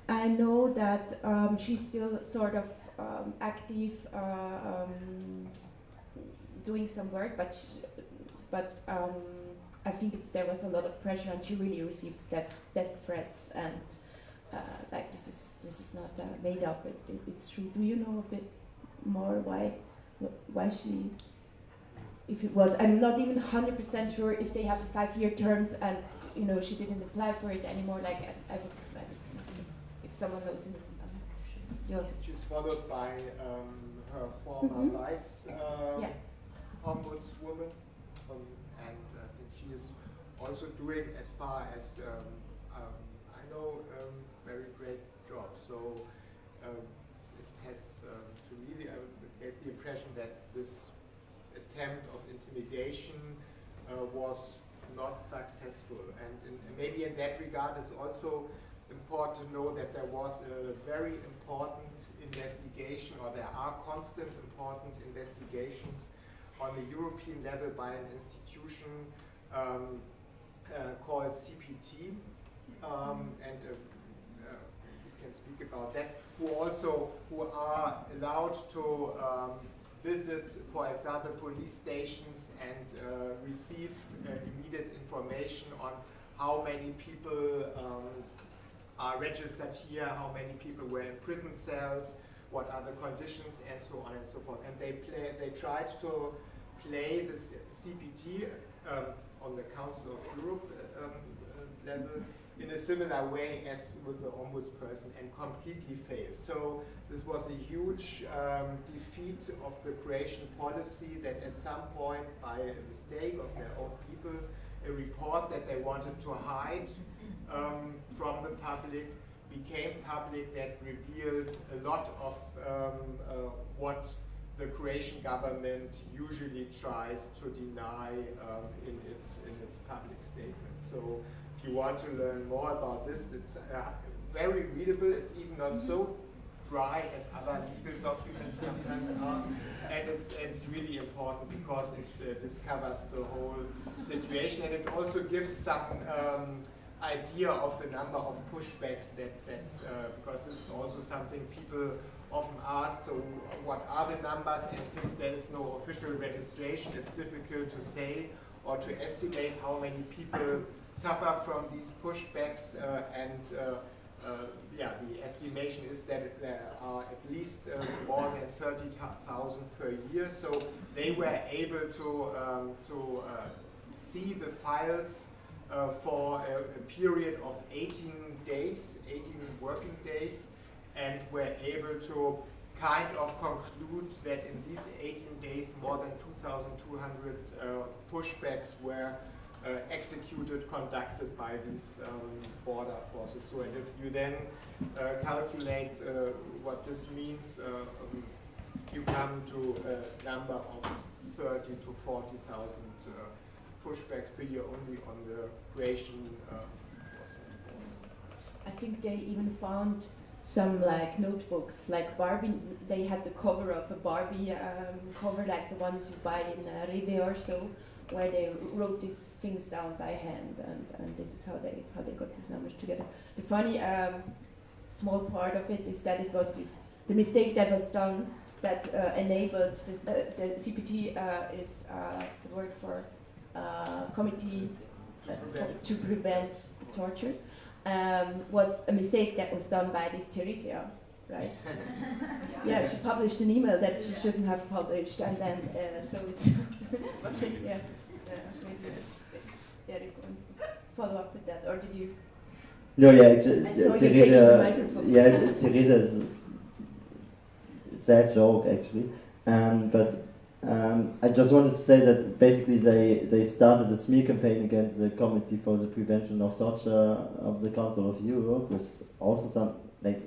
I know that um, she's still sort of um, active, uh, um, doing some work, but she, but um, I think there was a lot of pressure, and she really received death, death threats, and uh, like this is this is not uh, made up. It, it, it's true. Do you know a bit more why why she if it was. I'm not even 100% sure if they have five-year terms and you know she didn't apply for it anymore. Like I, I would, if someone knows, sure. She's followed by um, her former mm -hmm. vice um, yeah. ombudswoman, um, and I think she is also doing, as far as um, um, I know, um, very great job. So it has, to me, I gave the impression that this attempt of intimidation uh, was not successful. And, in, and, maybe in that regard it's also important to know that there was a very important investigation or there are constant important investigations on the European level by an institution um, uh, called CPT um, and uh, uh, we can speak about that who also who are allowed to um, visit, for example, police stations and uh, receive uh, immediate information on how many people um, are registered here, how many people were in prison cells, what are the conditions, and so on and so forth. And they play, they tried to play this CPT um, on the Council of Europe um, uh, level in a similar way as with the ombudsperson and completely failed. So this was a huge um, defeat of the Croatian policy that at some point, by a mistake of their own people, a report that they wanted to hide um, from the public became public that revealed a lot of um, uh, what the Croatian government usually tries to deny um, in, its, in its public statements. So if you want to learn more about this, it's uh, very readable. It's even not so dry as other legal documents sometimes are. And it's, it's really important because it uh, discovers the whole situation and it also gives some um, idea of the number of pushbacks that, that uh, because this is also something people often ask, so what are the numbers? And since there is no official registration, it's difficult to say or to estimate how many people suffer from these pushbacks. Uh, and uh, uh, yeah, the estimation is that there are at least uh, more than 30,000 per year. So they were able to, um, to uh, see the files uh, for a, a, period of 18 days, 18 working days, and were able to kind of conclude that in these 18 days more than 2,200 uh, pushbacks were uh, executed, conducted by these um, border forces. So, and if you then calculate uh, what this means, uh, um, you come to a number of 30 to 40,000 pushbacks per year only on the Croatian I think they even found some like notebooks, like Barbie. They had the cover of a Barbie um, cover, like the ones you buy in uh, Rewe or so, where they wrote these things down by hand, and, and this is how they how they got these numbers together. The funny um, small part of it is that it was this the mistake that was done that uh, enabled this, uh, the CPT uh, is uh, the word for uh, committee uh, to prevent torture um, was a mistake that was done by this Theresia, right? yeah, she published an email that she shouldn't have published, and then uh, so it's yeah, uh, maybe Erik wants to follow up with that, or did you? No, yeah, actually, Theresia, yeah, Theresia is a sad joke actually, um, but um, I just wanted to say that basically they, they started a smear campaign against the Committee for the Prevention of Torture of the Council of Europe, which is also some, like,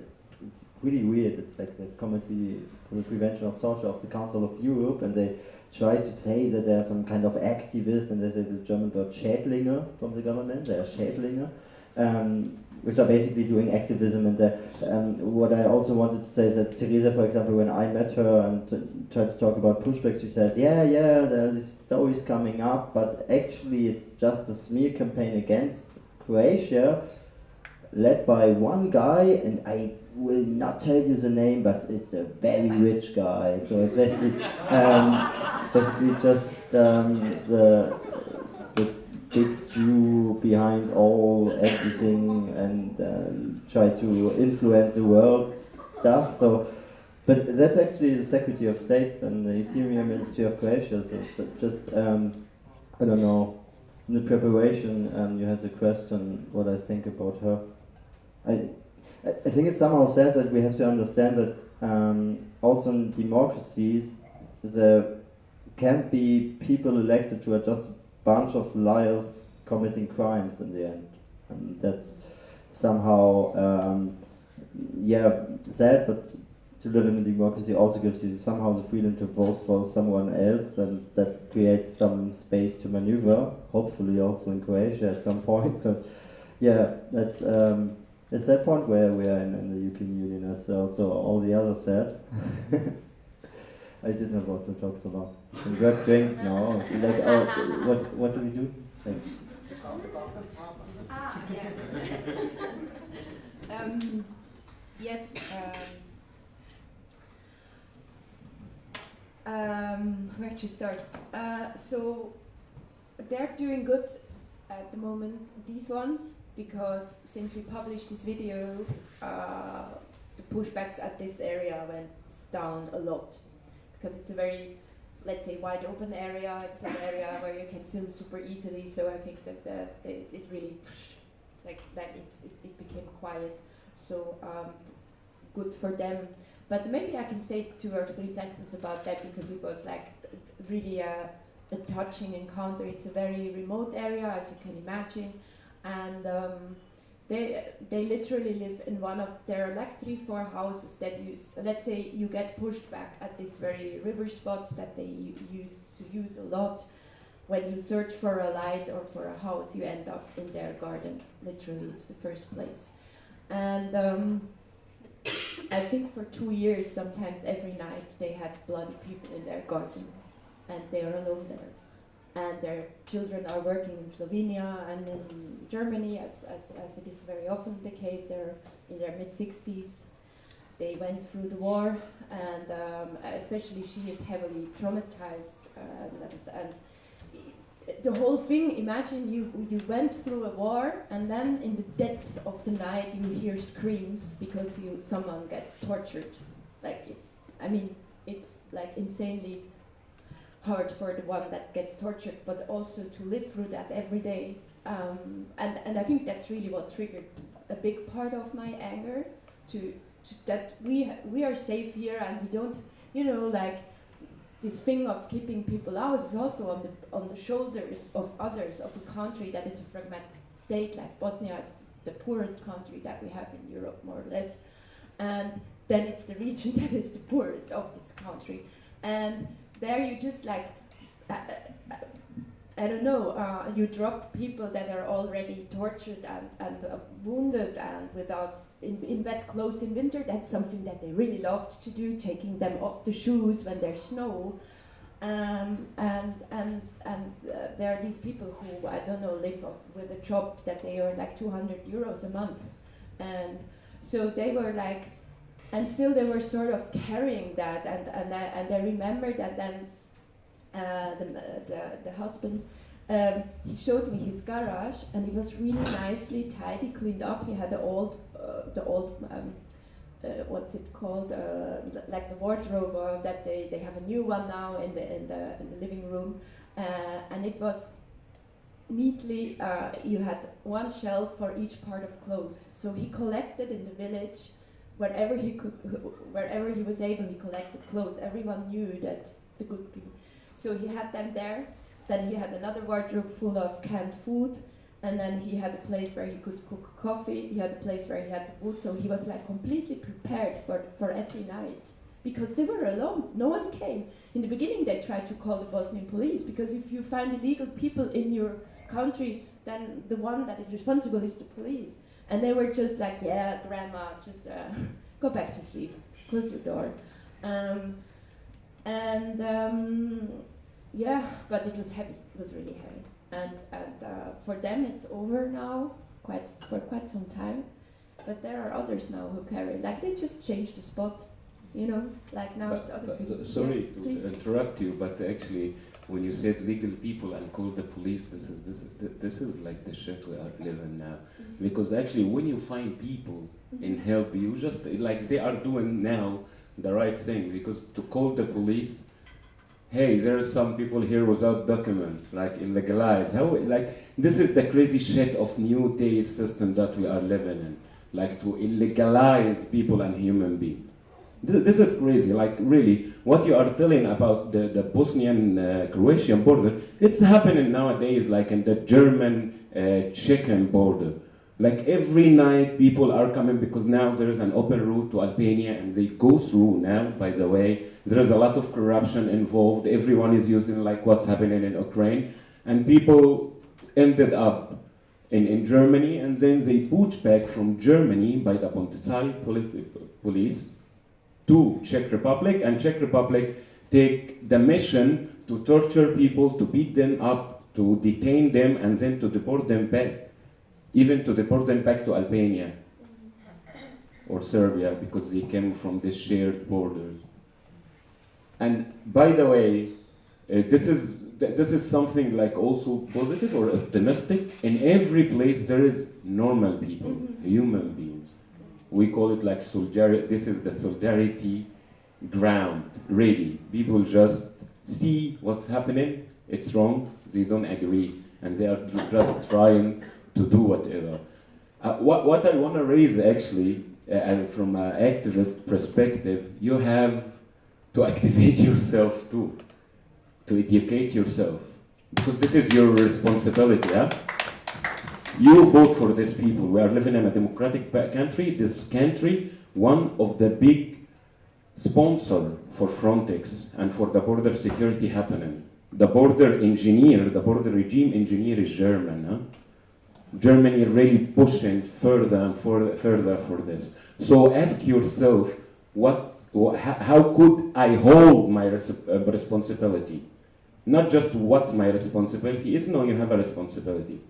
it's really weird. It's like the Committee for the Prevention of Torture of the Council of Europe, and they try to say that they are some kind of activist, and they say the German word Schädlinge from the government, they are Schädlinge. Um, which are basically doing activism and the, um, what I also wanted to say is that Theresia, for example, when I met her and tried to talk about pushbacks, she said, yeah, yeah, there's are these stories coming up, but actually it's just a smear campaign against Croatia led by one guy, and I will not tell you the name, but it's a very rich guy. So it's basically, um, basically just um, the big Jew behind all everything and um, try to influence the world stuff. So, but that's actually the Secretary of State and the Interior Ministry of Croatia. So, so just um, I don't know. In the preparation, um, you had the question what I think about her. I I think it's somehow sad that we have to understand that um, also in democracies there can't be people elected who are just bunch of liars committing crimes in the end. And that's somehow, um, yeah, sad, but to live in a democracy also gives you somehow the freedom to vote for someone else, and that creates some space to maneuver, hopefully also in Croatia at some point. But yeah, that's. Um, it's that point where we are in, in the European Union as also all the others said. I didn't have to talk so long. We got drinks now. Like, oh, what, what do we do? Thanks. Ah, yeah. um, yes. Um, um, where to start? Uh, so they're doing good at the moment, these ones, because since we published this video, uh, the pushbacks at this area went down a lot because it's a very, let's say, wide open area. It's an area where you can film super easily. So I think that the, the it really, it's like that. It's it, it became quiet. So um, good for them. But maybe I can say two or three sentences about that because it was like really a, a touching encounter. It's a very remote area, as you can imagine, and. Um, they they literally live in one of there are like three four houses that use let's say you get pushed back at this very river spot that they used to use a lot. When you search for a light or for a house you end up in their garden. Literally it's the first place. And um, I think for two years, sometimes every night, they had bloody people in their garden, and they are alone there. And their children are working in Slovenia and in Germany, as, as, as it is very often the case. They're in their mid 60s. They went through the war, and um, especially she is heavily traumatized. And, and, and the whole thing imagine you you went through a war and then in the depth of the night you hear screams because you someone gets tortured like i mean it's like insanely hard for the one that gets tortured but also to live through that every day. Um, and and i think that's really what triggered a big part of my anger to, to that we we are safe here and we don't you know like this thing of keeping people out is also on the on the shoulders of others of a country that is a fragmented state like Bosnia is the poorest country that we have in Europe more or less. And then it's the region that is the poorest of this country. And there you just like uh, uh, I don't know, uh, you drop people that are already tortured and, and uh, wounded and without in, in wet clothes in winter. That's something that they really loved to do, taking them off the shoes when there's snow. Um, and and and uh, there are these people who I don't know live with a job that they earn like 200 euros a month, and so they were like, and still they were sort of carrying that, and and I, and I remember that then uh, the, the, the husband, um, he showed me his garage, and it was really nicely tidy, cleaned up. He had the old, uh, the old, um, uh, what's it called, uh, like the wardrobe, uh, that they, they have a new one now in the in the in the living room, and it was neatly. you had one shelf for each part of clothes. So he collected in the village wherever he could, wherever he was able, he collected clothes. Everyone knew that the good people so he had them there. Then he had another wardrobe full of canned food. And then he had a place where he could cook coffee. He had a place where he had wood. So he was like completely prepared for, for every night because they were alone. No one came. In the beginning, they tried to call the Bosnian police because if you find illegal people in your country, then the one that is responsible is the police. And they were just like, yeah, grandma, just uh, go back to sleep, close your door. Um, and um, yeah, but it was heavy. It was really heavy. And and uh, for them, it's over now, quite for quite some time. But there are others now who carry. Like they just changed the spot, you know. Like now but, it's other people. Sorry yeah, to please. interrupt you, but actually, when you said legal people and called the police, this is this is this is like the shit we are living now. Mm-hmm. Because actually, when you find people and help you, just like they are doing now the right thing. Because to call the police hey, there are some people here without document, like illegalized. How, like, this is the crazy shit of new day system that we are living in, like to illegalize people and human beings. This is crazy, like really, what you are telling about the, the Bosnian-Croatian uh, border, it's happening nowadays like in the German-Czech uh, border. Like every night people are coming because now there is an open route to Albania and they go through now, by the way. There is a lot of corruption involved. Everyone is using like what's happening in Ukraine. And people ended up in, in Germany and then they pooch back from Germany by the Polizei police to Czech Republic and Czech Republic take the mission to torture people, to beat them up, to detain them and then to deport them back even to deport them back to Albania or Serbia because they came from the shared borders. And by the way, uh, this is th this is something like also positive or optimistic. In every place there is normal people, human beings. We call it like solidarity. This is the solidarity ground. Really, people just see what's happening. It's wrong. They don't agree, and they are just trying to do whatever. Uh, what, what I want to raise actually, uh, from an activist perspective, you have to activate yourself too, to educate yourself, because this is your responsibility. Yeah? You vote for these people. We are living in a democratic country. This country, one of the big sponsor for Frontex and for the border security happening. The border engineer, the border regime engineer is German. Huh? Germany really pushing further and further, further for this. So ask yourself, what, wha- how how could I hold my res- uh, responsibility? Not just what's my responsibility is, no, you have a responsibility.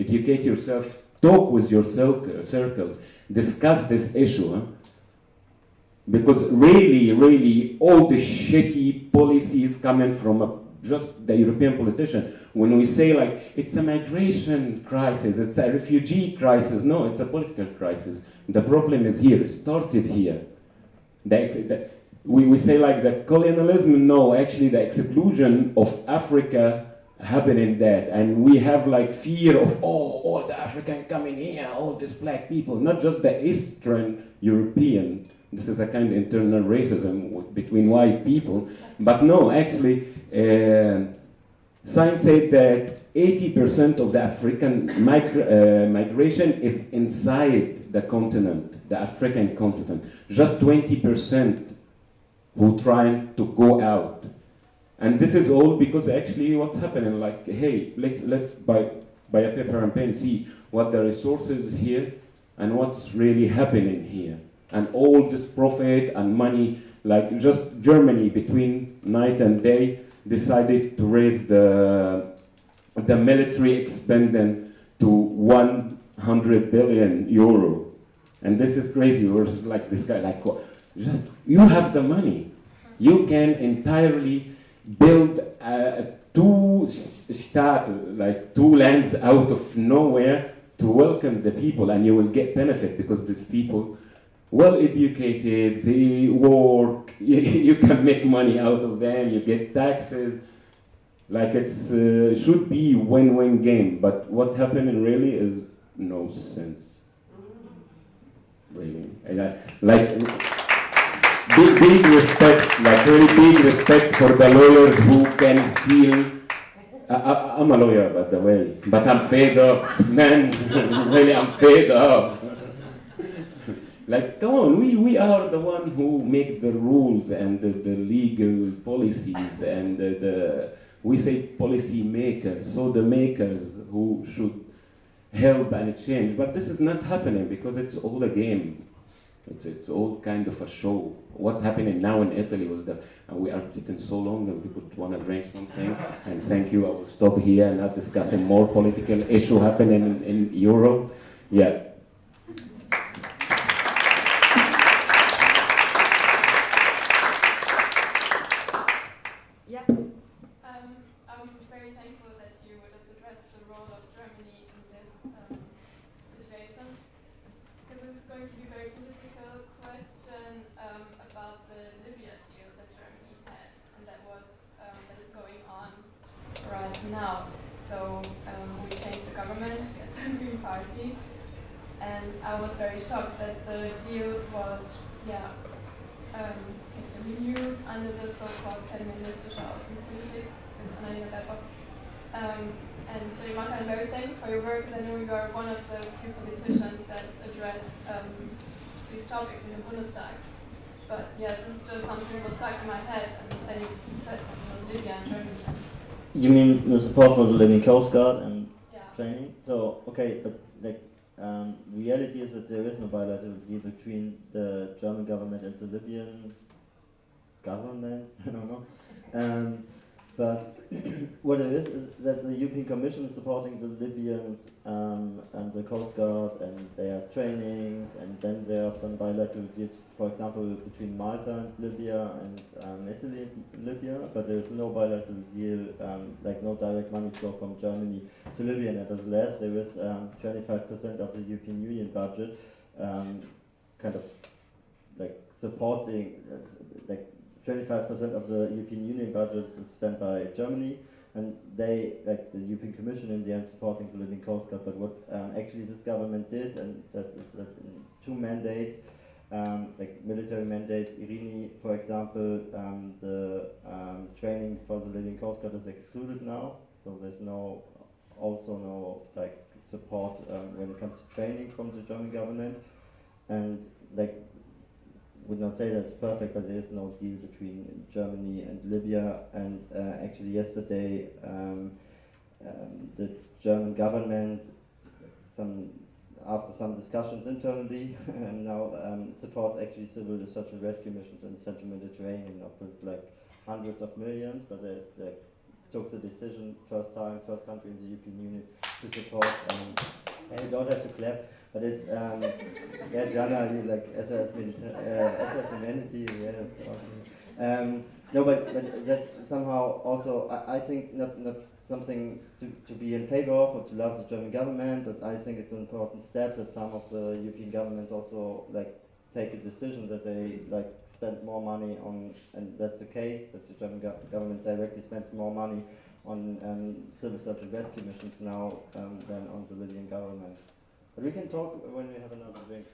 Educate yourself, talk with your circ- circles, discuss this issue. huh? Because really, really, all the shitty policies coming from a, just the European politician, when we say like it's a migration crisis, it's a refugee crisis, no, it's a political crisis. The problem is here, it started here. The, we, we say like the colonialism, no, actually the exclusion of Africa happened in that. And we have like fear of, oh, all the African coming here, all these black people, not just the Eastern European. This is a kind of internal racism between white people. But no, actually, uh, science said that 80% of the African migra- uh, migration is inside the continent, the African continent. Just 20% who trying to go out. And this is all because actually what's happening, like, hey, let's, let's buy, buy a paper and pen, see what the resources here and what's really happening here. And all this profit and money, like just Germany between night and day decided to raise the, the military expending to 100 billion euro. And this is crazy. We're like this guy, like, "Oh, just you have the money. You can entirely build uh, two s- start like two lands out of nowhere to welcome the people, and you will get benefit because these people, well educated, they work. You, you can make money out of them. You get taxes. Like it uh, should be win-win game, but what happened really is no sense. Really, like big, big respect, like really big respect for the lawyers who can steal. I, I, I'm a lawyer, by the way, but I'm fed up, man. really, I'm fed up. like, come on, we, we are the one who make the rules and the, the legal policies and the, the we say policy makers, so the makers who should help and change. But this is not happening because it's all a game. It's, it's all kind of a show. What happening now in Italy was that and we are taking so long and people want to drink something. And thank you, I will stop here and not discussing more political issue happening in, in Europe. Yeah. Um, I'm very thankful that you just addressed the role of Germany in this um, situation, because this is going to be a very political question um, about the Libya deal that Germany has, and that was um, that is going on right now. So um, we changed the government, we had the Green Party, and I was very shocked that the deal was, yeah, um, it's renewed under the so-called feministische Außenpolitik with Annalena Baerbock. Um, and so Ivanka, I'm very thankful for your work, and I know you are one of the few politicians that address um, these topics in the Bundestag. But yeah, this is just something that was stuck in my head, and then you said something on Libya and Germany. You mean the support for the Libyan Coast Guard and yeah. training? So, okay, but like, um, reality is that there is no bilateral deal between the German government and the Libyan government. I don't know. Um, but what it is is that the European Commission is supporting the Libyans um, and the Coast Guard and their trainings, and then there are some bilateral deals, for example, between Malta and Libya and um, Italy and Libya, but there is no bilateral deal, um, like no direct money flow from Germany to Libya. And as nevertheless, there is um, 25% of the European Union budget, um, kind of like supporting, uh, like 25% of the European Union budget is spent by Germany, and they, like the European Commission, in the end, supporting the Libyan Coast Guard. But what um, actually this government did, and that is that in two mandates, um, like military mandates. Irini, for example, um, the um, training for the Libyan Coast Guard is excluded now, so there's no, also no like support um, when it comes to training from the German government, and like would not say that's perfect, but there is no deal between Germany and Libya. And uh, actually, yesterday, um, um, the German government some after some discussions internally, now um, supports actually civil search and rescue missions in the Central Mediterranean, of with like hundreds of millions, but they, they took the decision first time, first country in the European Union to support. Um, and you don't have to clap, but it's um, yeah, Jana, you like Mediter- uh, SOS Humanity, yeah, that's awesome. Um, no, but, but that's somehow also I, I think not not something to, to be in favor of or to love the German government, but I think it's an important step that some of the European governments also like take a decision that they like spend more money on, and that's the case, that the German go government directly spends more money on um, civil search and rescue missions now um, than on the Libyan government. But we can talk when we have another drink.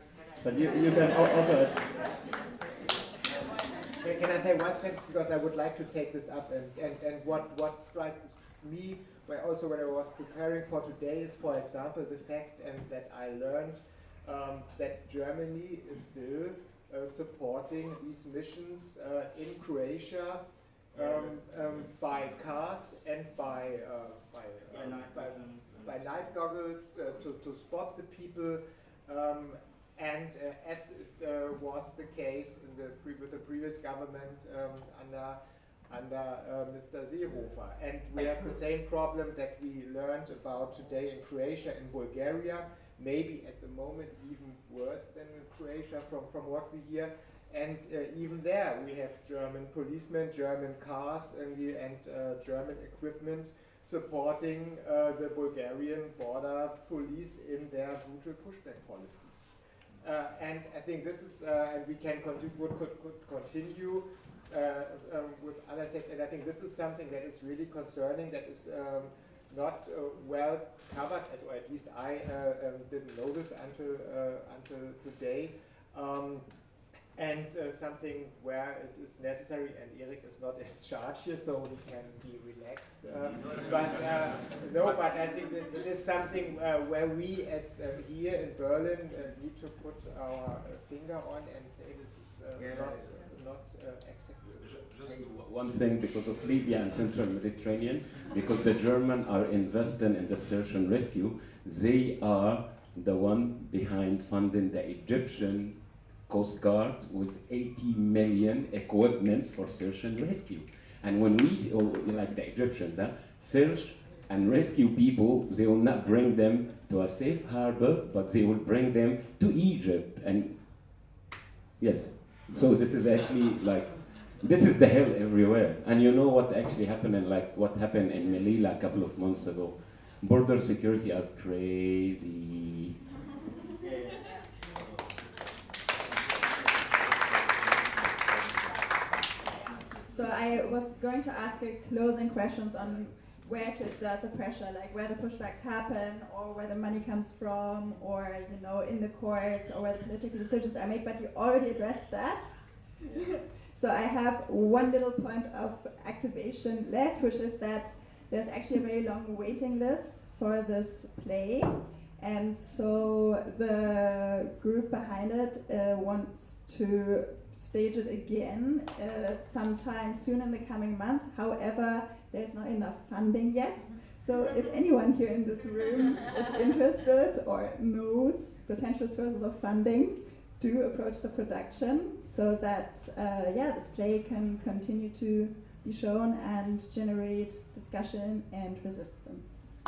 But you, you can also. Can, can I say one sentence because I would like to take this up and, and, and what, what strikes me where also when I was preparing for today is for example the fact and that I learned um, that Germany is still uh, supporting these missions uh, in Croatia um, um, by cars and by uh, by, uh, by, by night goggles uh, to, to spot the people um, and uh, as uh, was the case in the pre with the previous government um, under under uh, Mr. Seehofer. And we have the same problem that we learned about today in Croatia and Bulgaria, maybe at the moment even worse than in Croatia from, from what we hear. And uh, even there we have German policemen, German cars, and, we, and uh, German equipment supporting uh, the Bulgarian border police in their brutal pushback policies. Uh, and I think this is, uh, and we can continue, could, could continue uh, um, with other sects, and I think this is something that is really concerning, that is um, not uh, well covered, or at least I uh, um, didn't know this until, until today. And uh, something where it is necessary, and Erik is not in charge here, so he can be relaxed. Uh, but uh, no, but I think that it is something uh, where we, as uh, here in Berlin, uh, need to put our finger on and say this is not not exactly. Just one thing because of Libya and Central Mediterranean, because the Germans are investing in the search and rescue, they are the one behind funding the Egyptian Coast Guard with 80 million equipments for search and rescue. And when we, oh, like the Egyptians, huh, search and rescue people, they will not bring them to a safe harbor, but they will bring them to Egypt. And yes, so this is actually like, this is the hell everywhere. And you know what actually happened and like what happened in Melilla a couple of months ago. Border security are crazy. So I was going to ask a closing questions on where to exert the pressure, like where the pushbacks happen, or where the money comes from, or you know, in the courts, or where the political decisions are made. But you already addressed that. so I have one little point of activation left, which is that there's actually a very long waiting list for this play. And so the group behind it uh, wants to stage it again uh, sometime soon in the coming month. However, there's not enough funding yet. So if anyone here in this room is interested or knows potential sources of funding, do approach the production so that uh, yeah, this play can continue to be shown and generate discussion and resistance.